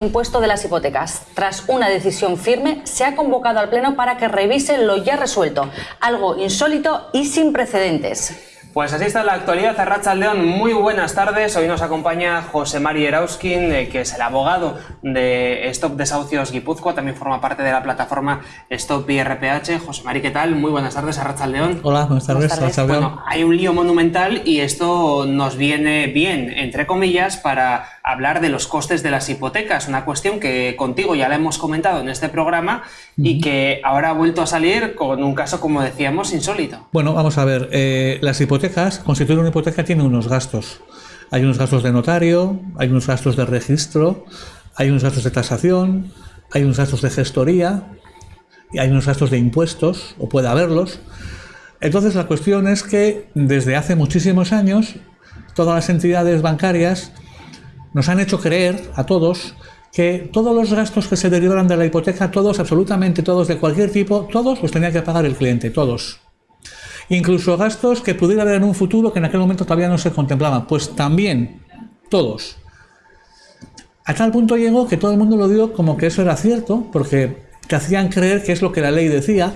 impuesto de las hipotecas. Tras una decisión firme, se ha convocado al Pleno para que revise lo ya resuelto, algo insólito y sin precedentes. Pues así está la actualidad. Arracha León, muy buenas tardes. Hoy nos acompaña José Mari Erauskin, eh, que es el abogado de Stop Desahucios Guipúzcoa, también forma parte de la plataforma Stop IRPH. José Mari, ¿qué tal? Muy buenas tardes, Arracha León. Hola, buenas tardes. Buenas tardes. Bueno, hay un lío monumental y esto nos viene bien, entre comillas, para hablar de los costes de las hipotecas, una cuestión que contigo ya la hemos comentado en este programa y que ahora ha vuelto a salir con un caso, como decíamos, insólito. Bueno, vamos a ver. eh, las hipotecas, constituir una hipoteca tiene unos gastos. Hay unos gastos de notario, hay unos gastos de registro, hay unos gastos de tasación, hay unos gastos de gestoría, y hay unos gastos de impuestos, o puede haberlos. Entonces la cuestión es que desde hace muchísimos años todas las entidades bancarias nos han hecho creer a todos que todos los gastos que se derivaran de la hipoteca, todos, absolutamente todos, de cualquier tipo, todos los tenía que pagar el cliente, todos. Incluso gastos que pudiera haber en un futuro que en aquel momento todavía no se contemplaban, pues también, todos. A tal punto llegó que todo el mundo lo dio como que eso era cierto, porque te hacían creer que es lo que la ley decía,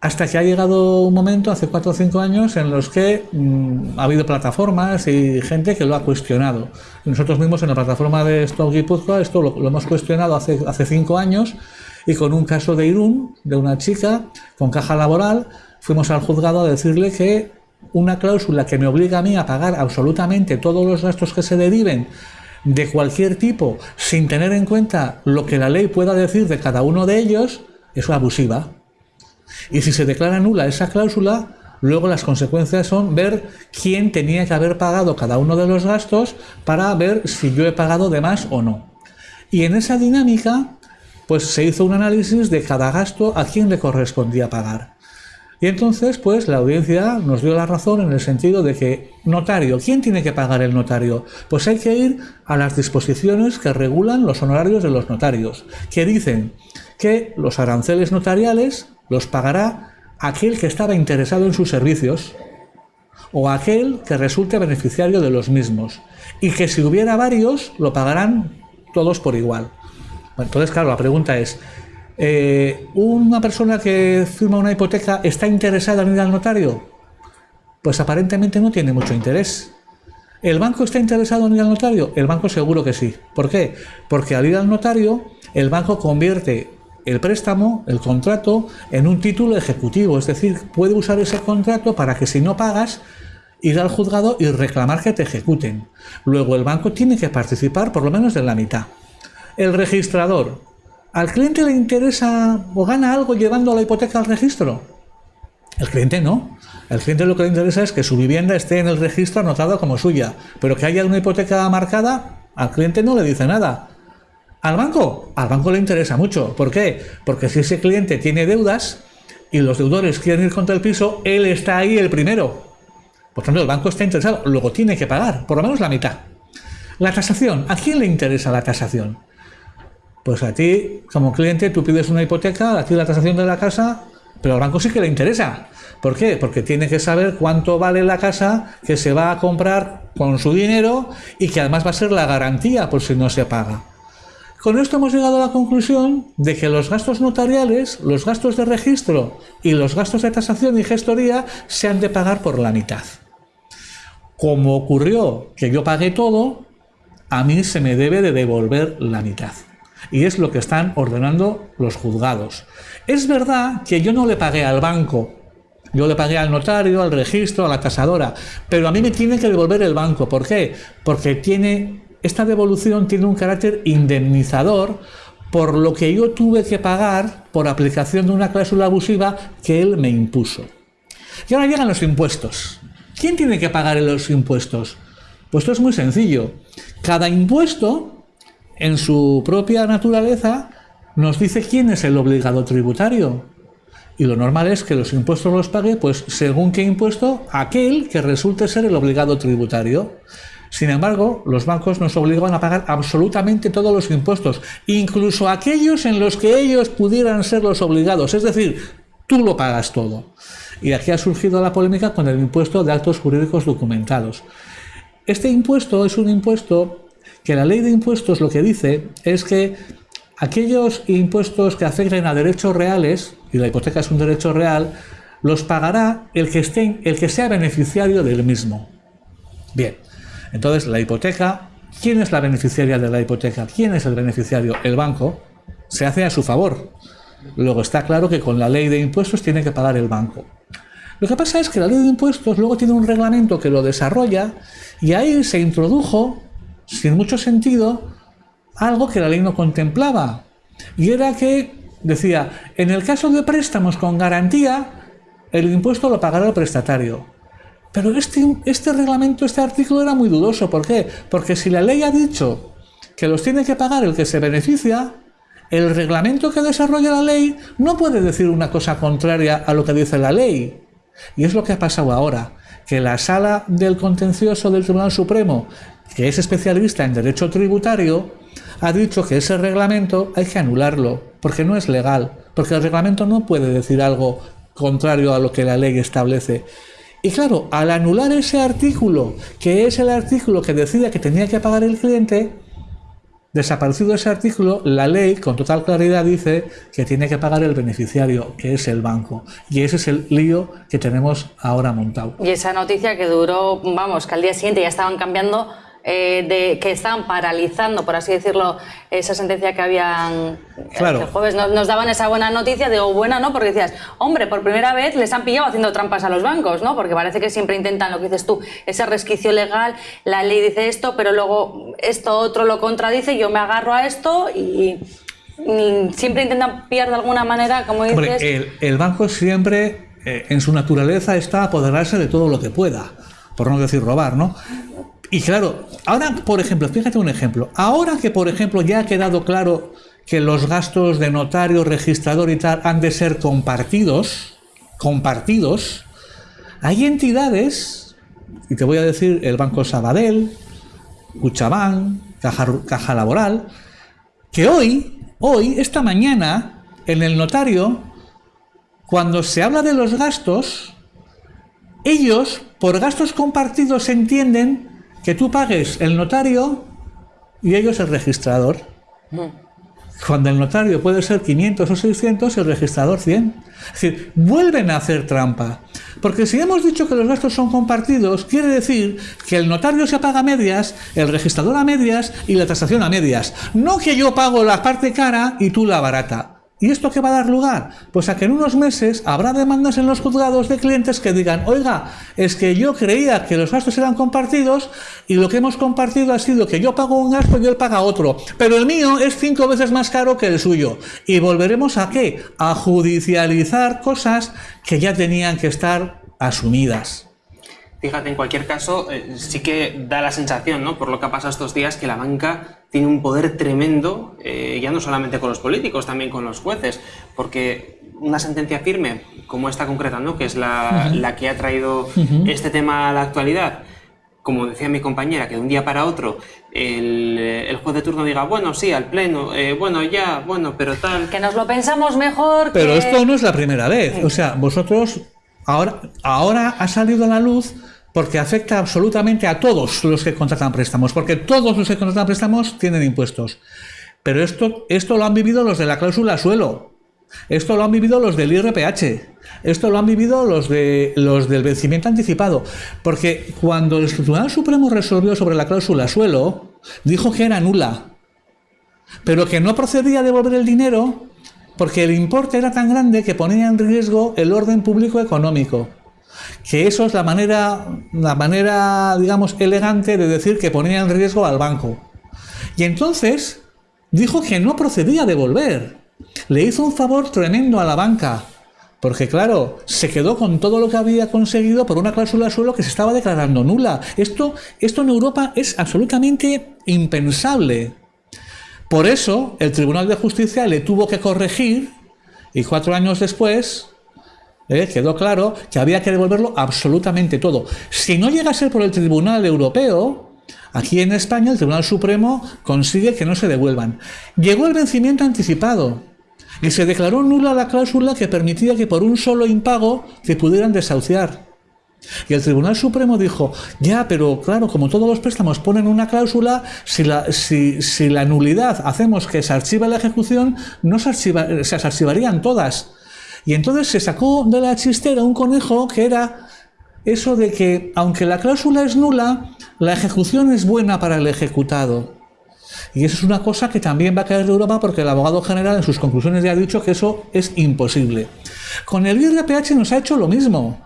hasta que ha llegado un momento, hace cuatro o cinco años, en los que mm, ha habido plataformas y gente que lo ha cuestionado. Nosotros mismos en la plataforma de Stop esto lo, hemos cuestionado hace, hace cinco años y con un caso de Irún, de una chica con caja laboral, fuimos al juzgado a decirle que una cláusula que me obliga a mí a pagar absolutamente todos los gastos que se deriven de cualquier tipo, sin tener en cuenta lo que la ley pueda decir de cada uno de ellos, es abusiva. Y si se declara nula esa cláusula, luego las consecuencias son ver quién tenía que haber pagado cada uno de los gastos para ver si yo he pagado de más o no. Y en esa dinámica, pues se hizo un análisis de cada gasto a quién le correspondía pagar. Y entonces, pues la audiencia nos dio la razón en el sentido de que, notario, ¿quién tiene que pagar el notario? Pues hay que ir a las disposiciones que regulan los honorarios de los notarios, que dicen que los aranceles notariales los pagará aquel que estaba interesado en sus servicios o aquel que resulte beneficiario de los mismos, y que si hubiera varios, lo pagarán todos por igual. Entonces, claro, la pregunta es, eh, ¿una persona que firma una hipoteca está interesada en ir al notario? Pues aparentemente no tiene mucho interés. ¿El banco está interesado en ir al notario? El banco seguro que sí. ¿Por qué? Porque al ir al notario, el banco convierte el préstamo, el contrato, en un título ejecutivo. Es decir, puede usar ese contrato para que si no pagas, ir al juzgado y reclamar que te ejecuten. Luego el banco tiene que participar por lo menos de la mitad. El registrador, ¿Al cliente le interesa o gana algo llevando la hipoteca al registro? El cliente no. El cliente lo que le interesa es que su vivienda esté en el registro anotada como suya, pero que haya una hipoteca marcada, al cliente no le dice nada. ¿Al banco? Al banco le interesa mucho. ¿Por qué? Porque si ese cliente tiene deudas y los deudores quieren ir contra el piso, él está ahí el primero. Por tanto, el banco está interesado, luego tiene que pagar, por lo menos la mitad. La tasación, ¿a quién le interesa la tasación? Pues a ti, como cliente, tú pides una hipoteca, a ti la tasación de la casa, pero al banco sí que le interesa. ¿Por qué? Porque tiene que saber cuánto vale la casa que se va a comprar con su dinero y que además va a ser la garantía por si no se paga. Con esto hemos llegado a la conclusión de que los gastos notariales, los gastos de registro y los gastos de tasación y gestoría se han de pagar por la mitad. Como ocurrió que yo pagué todo, a mí se me debe de devolver la mitad y es lo que están ordenando los juzgados. Es verdad que yo no le pagué al banco, yo le pagué al notario, al registro, a la tasadora, pero a mí me tiene que devolver el banco. ¿Por qué? Porque tiene, esta devolución tiene un carácter indemnizador por lo que yo tuve que pagar por aplicación de una cláusula abusiva que él me impuso. Y ahora llegan los impuestos. ¿Quién tiene que pagar los impuestos? Pues esto es muy sencillo. Cada impuesto en su propia naturaleza, nos dice quién es el obligado tributario. Y lo normal es que los impuestos los pague, pues según qué impuesto, aquel que resulte ser el obligado tributario. Sin embargo, los bancos nos obligan a pagar absolutamente todos los impuestos, incluso aquellos en los que ellos pudieran ser los obligados. Es decir, tú lo pagas todo. Y aquí ha surgido la polémica con el impuesto de actos jurídicos documentados. Este impuesto es un impuesto que la ley de impuestos lo que dice es que aquellos impuestos que afecten a derechos reales, y la hipoteca es un derecho real, los pagará el que, esté, el que sea beneficiario del mismo. Bien, entonces la hipoteca, ¿quién es la beneficiaria de la hipoteca? ¿Quién es el beneficiario? El banco. Se hace a su favor. Luego está claro que con la ley de impuestos tiene que pagar el banco. Lo que pasa es que la ley de impuestos luego tiene un reglamento que lo desarrolla y ahí se introdujo, sin mucho sentido, algo que la ley no contemplaba. Y era que decía, en el caso de préstamos con garantía, el impuesto lo pagará el prestatario. Pero este, este reglamento, este artículo era muy dudoso. ¿Por qué? Porque si la ley ha dicho que los tiene que pagar el que se beneficia, el reglamento que desarrolla la ley no puede decir una cosa contraria a lo que dice la ley. Y es lo que ha pasado ahora, que la sala del contencioso del Tribunal Supremo, que es especialista en derecho tributario, ha dicho que ese reglamento hay que anularlo, porque no es legal, porque el reglamento no puede decir algo contrario a lo que la ley establece. Y claro, al anular ese artículo, que es el artículo que decía que tenía que pagar el cliente, desaparecido ese artículo, la ley con total claridad dice que tiene que pagar el beneficiario, que es el banco. Y ese es el lío que tenemos ahora montado. Y esa noticia que duró, vamos, que al día siguiente ya estaban cambiando eh, de, que estaban paralizando, por así decirlo, esa sentencia que habían claro. el jueves. Nos, daban esa buena noticia, digo, buena, ¿no? Porque decías, hombre, por primera vez les han pillado haciendo trampas a los bancos, ¿no? Porque parece que siempre intentan lo que dices tú, ese resquicio legal, la ley dice esto, pero luego esto otro lo contradice, yo me agarro a esto y, siempre intentan pillar de alguna manera, como dices. Hombre, el, banco siempre, eh, en su naturaleza, está apoderarse de todo lo que pueda, por no decir robar, ¿no? Y claro, ahora, por ejemplo, fíjate un ejemplo. Ahora que, por ejemplo, ya ha quedado claro que los gastos de notario, registrador y tal han de ser compartidos, compartidos, hay entidades, y te voy a decir el Banco Sabadell, Cuchabán, Caja, Caja Laboral, que hoy, hoy, esta mañana, en el notario, cuando se habla de los gastos, ellos, por gastos compartidos, entienden que tú pagues el notario y ellos el registrador. Cuando el notario puede ser 500 o 600, el registrador 100. Es decir, vuelven a hacer trampa. Porque si hemos dicho que los gastos son compartidos, quiere decir que el notario se paga a medias, el registrador a medias y la tasación a medias. No que yo pago la parte cara y tú la barata. ¿Y esto qué va a dar lugar? Pues a que en unos meses habrá demandas en los juzgados de clientes que digan, oiga, es que yo creía que los gastos eran compartidos y lo que hemos compartido ha sido que yo pago un gasto y él paga otro, pero el mío es cinco veces más caro que el suyo. ¿Y volveremos a qué? A judicializar cosas que ya tenían que estar asumidas. Fíjate, en cualquier caso, eh, sí que da la sensación, ¿no? por lo que ha pasado estos días, que la banca tiene un poder tremendo, eh, ya no solamente con los políticos, también con los jueces, porque una sentencia firme, como esta concreta, ¿no? que es la, la que ha traído este tema a la actualidad, como decía mi compañera, que de un día para otro el, el juez de turno diga, bueno, sí, al pleno, eh, bueno, ya, bueno, pero tal... Que nos lo pensamos mejor. Pero esto no es la primera vez. O sea, vosotros, ahora, ahora ha salido a la luz porque afecta absolutamente a todos los que contratan préstamos, porque todos los que contratan préstamos tienen impuestos. Pero esto, esto lo han vivido los de la cláusula suelo, esto lo han vivido los del IRPH, esto lo han vivido los, de, los del vencimiento anticipado, porque cuando el Tribunal Supremo resolvió sobre la cláusula suelo, dijo que era nula, pero que no procedía a devolver el dinero porque el importe era tan grande que ponía en riesgo el orden público económico que eso es la manera, la manera, digamos, elegante de decir que ponía en riesgo al banco. Y entonces dijo que no procedía a devolver. Le hizo un favor tremendo a la banca, porque claro, se quedó con todo lo que había conseguido por una cláusula suelo que se estaba declarando nula. Esto, esto en Europa es absolutamente impensable. Por eso el Tribunal de Justicia le tuvo que corregir y cuatro años después ¿eh? quedó claro que había que devolverlo absolutamente todo. Si no llega a ser por el Tribunal Europeo, aquí en España el Tribunal Supremo consigue que no se devuelvan. Llegó el vencimiento anticipado y se declaró nula la cláusula que permitía que por un solo impago se pudieran desahuciar. Y el Tribunal Supremo dijo, ya, pero claro, como todos los préstamos ponen una cláusula, si la, si, si la nulidad hacemos que se archiva la ejecución, no se, archiva, se archivarían todas. Y entonces se sacó de la chistera un conejo que era eso de que, aunque la cláusula es nula, la ejecución es buena para el ejecutado. Y eso es una cosa que también va a caer de Europa porque el abogado general en sus conclusiones ya ha dicho que eso es imposible. Con el IRPH nos ha hecho lo mismo.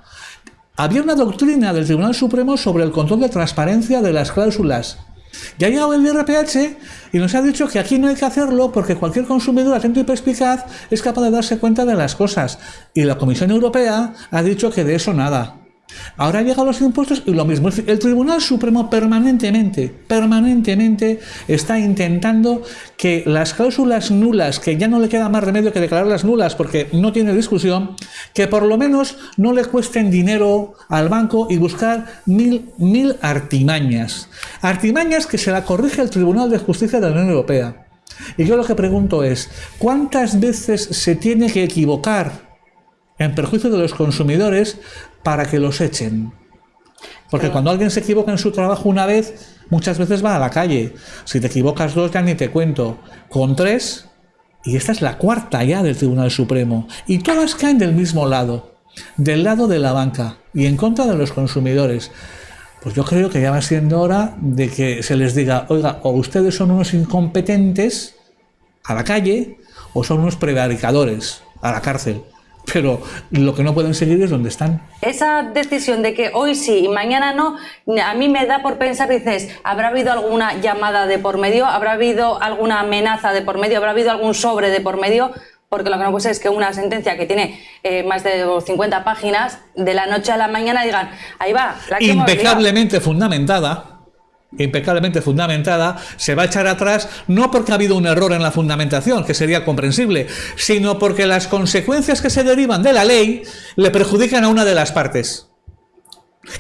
Había una doctrina del Tribunal Supremo sobre el control de transparencia de las cláusulas. Ya ha llegado el IRPH y nos ha dicho que aquí no hay que hacerlo porque cualquier consumidor atento y perspicaz es capaz de darse cuenta de las cosas. Y la Comisión Europea ha dicho que de eso nada. Ahora llegan los impuestos y lo mismo. El Tribunal Supremo permanentemente, permanentemente está intentando que las cláusulas nulas, que ya no le queda más remedio que declararlas nulas porque no tiene discusión, que por lo menos no le cuesten dinero al banco y buscar mil, mil artimañas. Artimañas que se la corrige el Tribunal de Justicia de la Unión Europea. Y yo lo que pregunto es, ¿cuántas veces se tiene que equivocar en perjuicio de los consumidores para que los echen. Porque cuando alguien se equivoca en su trabajo una vez, muchas veces va a la calle. Si te equivocas dos, ya ni te cuento. Con tres, y esta es la cuarta ya del Tribunal Supremo, y todas caen del mismo lado, del lado de la banca y en contra de los consumidores. Pues yo creo que ya va siendo hora de que se les diga, oiga, o ustedes son unos incompetentes a la calle, o son unos prevaricadores a la cárcel pero lo que no pueden seguir es donde están. Esa decisión de que hoy sí y mañana no, a mí me da por pensar, dices, ¿habrá habido alguna llamada de por medio? ¿Habrá habido alguna amenaza de por medio? ¿Habrá habido algún sobre de por medio? Porque lo que no puede ser es que una sentencia que tiene eh, más de 50 páginas, de la noche a la mañana digan, ahí va, la que Impecablemente fundamentada impecablemente fundamentada, se va a echar atrás no porque ha habido un error en la fundamentación, que sería comprensible, sino porque las consecuencias que se derivan de la ley le perjudican a una de las partes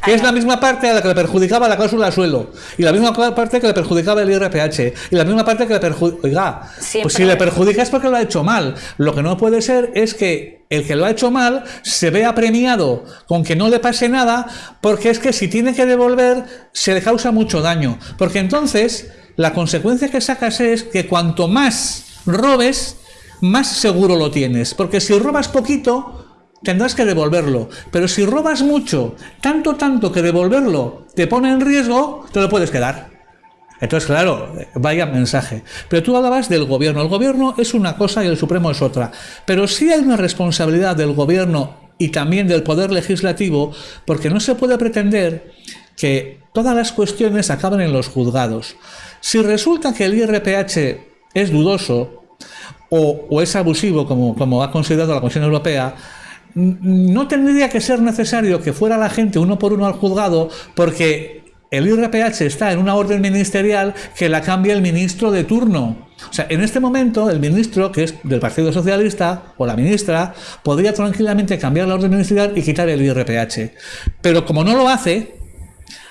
que es la misma parte a la que le perjudicaba la cláusula de suelo, y la misma parte que le perjudicaba el IRPH, y la misma parte que le perjudica. Oiga, pues si le perjudica es porque lo ha hecho mal. Lo que no puede ser es que el que lo ha hecho mal se vea premiado con que no le pase nada, porque es que si tiene que devolver se le causa mucho daño. Porque entonces la consecuencia que sacas es que cuanto más robes, más seguro lo tienes. Porque si robas poquito, tendrás que devolverlo. Pero si robas mucho, tanto, tanto que devolverlo te pone en riesgo, te lo puedes quedar. Entonces, claro, vaya mensaje. Pero tú hablabas del gobierno. El gobierno es una cosa y el Supremo es otra. Pero sí hay una responsabilidad del gobierno y también del Poder Legislativo, porque no se puede pretender que todas las cuestiones acaben en los juzgados. Si resulta que el IRPH es dudoso o, es abusivo, como, como ha considerado la Comisión Europea, no tendría que ser necesario que fuera la gente uno por uno al juzgado porque el IRPH está en una orden ministerial que la cambia el ministro de turno. O sea, en este momento el ministro, que es del Partido Socialista, o la ministra, podría tranquilamente cambiar la orden ministerial y quitar el IRPH. Pero como no lo hace,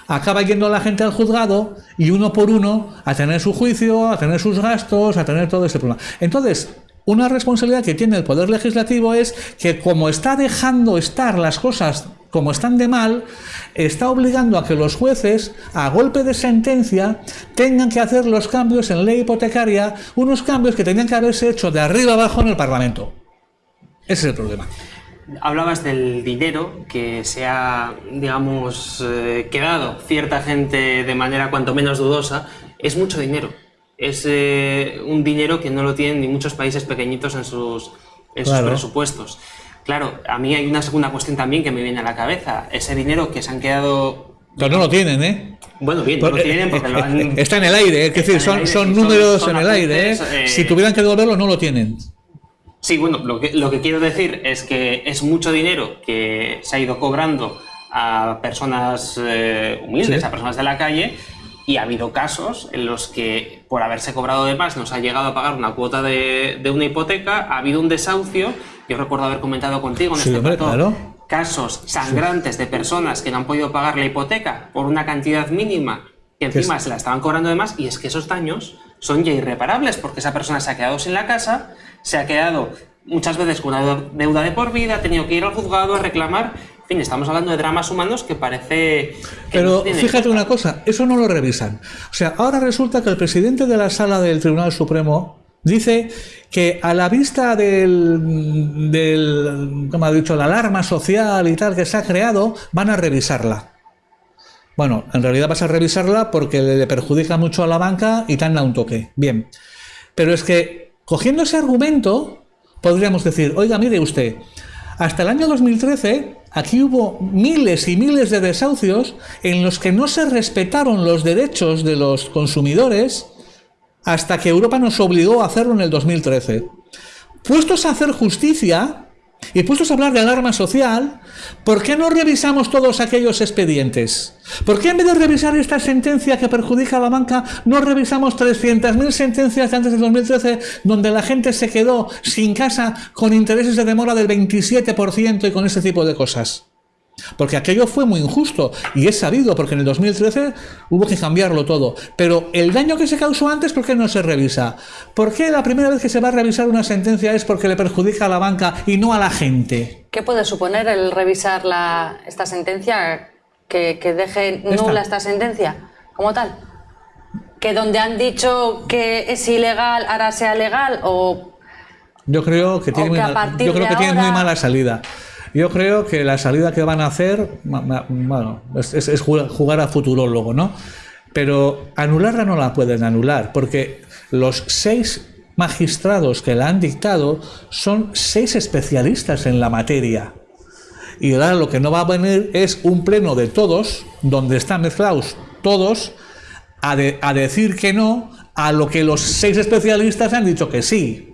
acaba yendo la gente al juzgado y uno por uno a tener su juicio, a tener sus gastos, a tener todo ese problema. Entonces, una responsabilidad que tiene el Poder Legislativo es que como está dejando estar las cosas como están de mal, está obligando a que los jueces, a golpe de sentencia, tengan que hacer los cambios en ley hipotecaria, unos cambios que tenían que haberse hecho de arriba abajo en el Parlamento. Ese es el problema. Hablabas del dinero que se ha, digamos, eh, quedado cierta gente de manera cuanto menos dudosa. Es mucho dinero es eh, un dinero que no lo tienen ni muchos países pequeñitos en sus, presupuestos. Claro, a mí hay una segunda cuestión también que me viene a la cabeza. Ese dinero que se han quedado... Pero no lo tienen, ¿eh? Bueno, bien, no lo tienen porque lo han... Está en el aire, es decir, son, números en el aire. ¿eh? ¿eh? Si tuvieran que devolverlo, no lo tienen. Sí, bueno, lo que, lo que quiero decir es que es mucho dinero que se ha ido cobrando a personas humildes, a personas de la calle, y ha habido casos en los que por haberse cobrado de más nos ha llegado a pagar una cuota de, una hipoteca, ha habido un desahucio, yo recuerdo haber comentado contigo en este casos sangrantes de personas que no han podido pagar la hipoteca por una cantidad mínima que encima se la estaban cobrando de más. Y es que esos daños son ya irreparables porque esa persona se ha quedado sin la casa, se ha quedado muchas veces con una deuda de por vida, ha tenido que ir al juzgado a reclamar En fin, estamos hablando de dramas humanos que parece... Pero fíjate una cosa, eso no lo revisan. O sea, ahora resulta que el presidente de la sala del Tribunal Supremo dice que a la vista del, del como ha dicho, la alarma social y tal que se ha creado, van a revisarla. Bueno, en realidad vas a revisarla porque le perjudica mucho a la banca y tan da un toque. Bien. Pero es que, cogiendo ese argumento, podríamos decir, oiga, mire usted, hasta el año 2013 aquí hubo miles y miles de desahucios en los que no se respetaron los derechos de los consumidores hasta que Europa nos obligó a hacerlo en el 2013. Puestos a hacer justicia y puestos a hablar de alarma social, ¿por qué no revisamos todos aquellos expedientes? ¿Por qué en vez de revisar esta sentencia que perjudica a la banca, no revisamos 300.000 sentencias de antes del 2013 donde la gente se quedó sin casa con intereses de demora del 27% y con ese tipo de cosas? Porque aquello fue muy injusto y es sabido porque en el 2013 hubo que cambiarlo todo. Pero el daño que se causó antes, ¿por qué no se revisa? ¿Por qué la primera vez que se va a revisar una sentencia es porque le perjudica a la banca y no a la gente? ¿Qué puede suponer el revisar la, esta sentencia que, deje nula esta. sentencia como tal? ¿Que donde han dicho que es ilegal ahora sea legal o...? Yo creo que tiene, yo creo que tiene muy mala salida. Yo creo que la salida que van a hacer, bueno, es, jugar a futurólogo, ¿no? Pero anularla no la pueden anular, porque los seis magistrados que la han dictado son seis especialistas en la materia. Y ahora lo que no va a venir es un pleno de todos, donde están mezclados todos, a, a decir que no a lo que los seis especialistas han dicho que sí.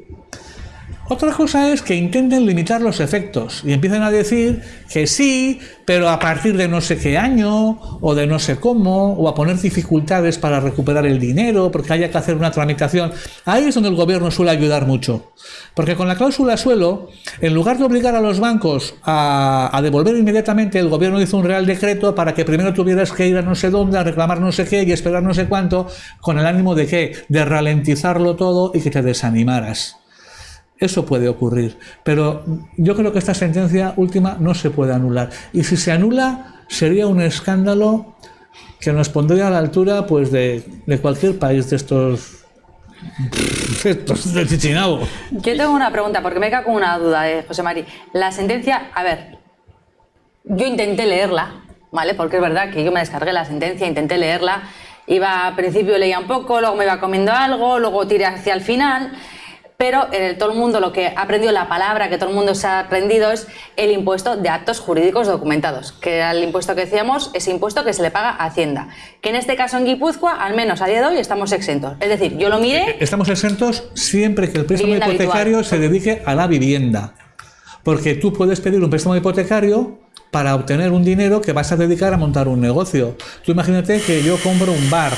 Otra cosa es que intenten limitar los efectos y empiecen a decir que sí, pero a partir de no sé qué año o de no sé cómo, o a poner dificultades para recuperar el dinero porque haya que hacer una tramitación. Ahí es donde el gobierno suele ayudar mucho. Porque con la cláusula suelo, en lugar de obligar a los bancos a, devolver inmediatamente, el gobierno hizo un real decreto para que primero tuvieras que ir a no sé dónde, a reclamar no sé qué y esperar no sé cuánto, con el ánimo de qué? De ralentizarlo todo y que te desanimaras. Eso puede ocurrir, pero yo creo que esta sentencia última no se puede anular. Y si se anula, sería un escándalo que nos pondría a la altura pues, de, cualquier país de estos de Chichinabo. Yo tengo una pregunta, porque me cae con una duda, eh, José Mari. La sentencia, a ver, yo intenté leerla, ¿vale? Porque es verdad que yo me descargué la sentencia, intenté leerla, iba al principio leía un poco, luego me iba comiendo algo, luego tiré hacia el final pero en todo el mundo lo que ha aprendido, la palabra que todo el mundo se ha aprendido es el impuesto de actos jurídicos documentados, que era el impuesto que decíamos, ese impuesto que se le paga a Hacienda. Que en este caso en Guipúzcoa, al menos a día de hoy, estamos exentos. Es decir, yo lo miré... Eh, estamos exentos siempre que el préstamo hipotecario se dedique a la vivienda. Porque tú puedes pedir un préstamo hipotecario para obtener un dinero que vas a dedicar a montar un negocio. Tú imagínate que yo compro un bar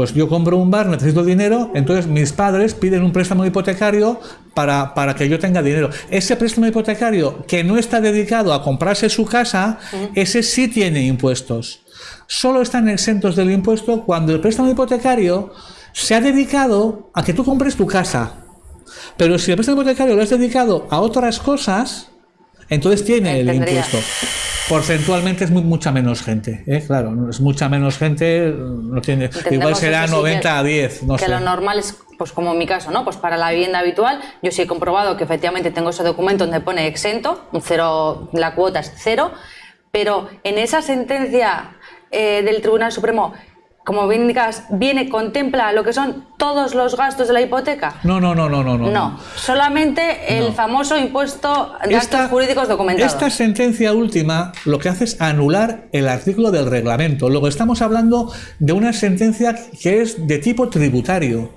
pues yo compro un bar, necesito dinero, entonces mis padres piden un préstamo hipotecario para, para, que yo tenga dinero. Ese préstamo hipotecario que no está dedicado a comprarse su casa, ese sí tiene impuestos. Solo están exentos del impuesto cuando el préstamo hipotecario se ha dedicado a que tú compres tu casa. Pero si el préstamo hipotecario lo has dedicado a otras cosas, entonces tiene el impuesto. Porcentualmente es mucha menos gente, ¿eh? claro, es mucha menos gente, no tiene, igual será 90 a 10, no que lo normal es, pues como en mi caso, ¿no? Pues para la vivienda habitual, yo sí he comprobado que efectivamente tengo ese documento donde pone exento, un cero, la cuota es cero, pero en esa sentencia eh, del Tribunal Supremo como bien indicas, viene, contempla lo que son todos los gastos de la hipoteca? No, no, no, no, no. No, no. solamente el famoso impuesto de actos jurídicos documentados. Esta sentencia última lo que hace es anular el artículo del reglamento. Luego estamos hablando de una sentencia que es de tipo tributario.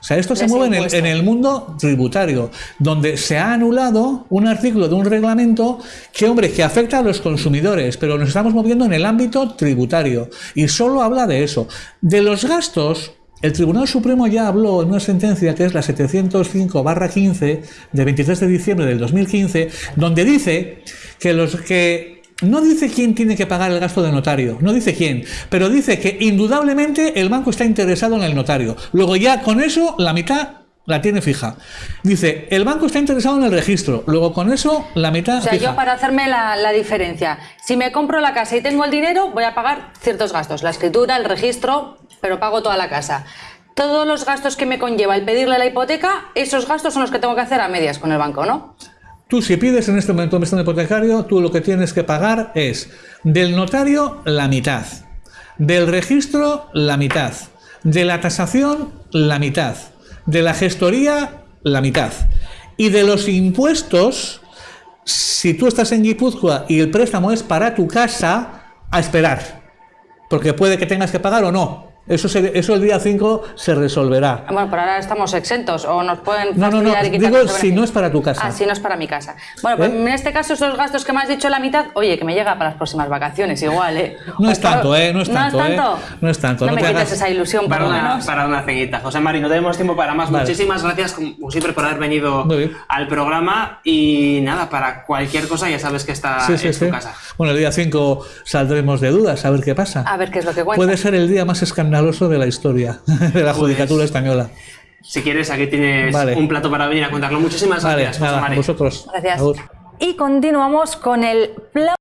O sea, esto se mueve en el, mundo tributario, donde se ha anulado un artículo de un reglamento que, hombre, que afecta a los consumidores, pero nos estamos moviendo en el ámbito tributario y solo habla de eso. De los gastos, el Tribunal Supremo ya habló en una sentencia que es la 705-15 de 23 de diciembre del 2015, donde dice que los que no dice quién tiene que pagar el gasto de notario, no dice quién, pero dice que indudablemente el banco está interesado en el notario. Luego ya con eso la mitad la tiene fija. Dice, el banco está interesado en el registro, luego con eso la mitad O sea, fija. yo para hacerme la, la diferencia, si me compro la casa y tengo el dinero, voy a pagar ciertos gastos, la escritura, el registro, pero pago toda la casa. Todos los gastos que me conlleva el pedirle la hipoteca, esos gastos son los que tengo que hacer a medias con el banco, ¿no? Tú si pides en este momento un préstamo hipotecario, tú lo que tienes que pagar es del notario la mitad, del registro la mitad, de la tasación la mitad, de la gestoría la mitad y de los impuestos, si tú estás en Guipúzcoa y el préstamo es para tu casa, a esperar, porque puede que tengas que pagar o no. Eso, se- eso el día 5 se resolverá. Bueno, por ahora estamos exentos o nos pueden No, no, no, y digo si no es para tu casa. Ah, si no es para mi casa. Bueno, pues ¿Eh? en este caso esos gastos que me has dicho la mitad, oye, que me llega para las próximas vacaciones igual, ¿eh? No O es tanto, ¿eh? No es tanto, ¿No es ¿eh? tanto? No es tanto, No, no me te quites hagas- esa ilusión, Para una, para una ceñita. José Mari, no tenemos tiempo para más. Vale. Muchísimas gracias, como siempre, por haber venido al programa. Y nada, para cualquier cosa ya sabes que está Sí, sí, en tu sí. casa. Bueno, el día 5 saldremos de dudas, a ver qué pasa. A ver qué es lo que cuenta. Puede ser el día más escandaloso de la historia de la judicatura española. Si quieres, aquí tienes Vale. un plato para venir a contarlo. Muchísimas Vale, gracias, José nada, Mari. vosotros. Gracias. Y continuamos con el plan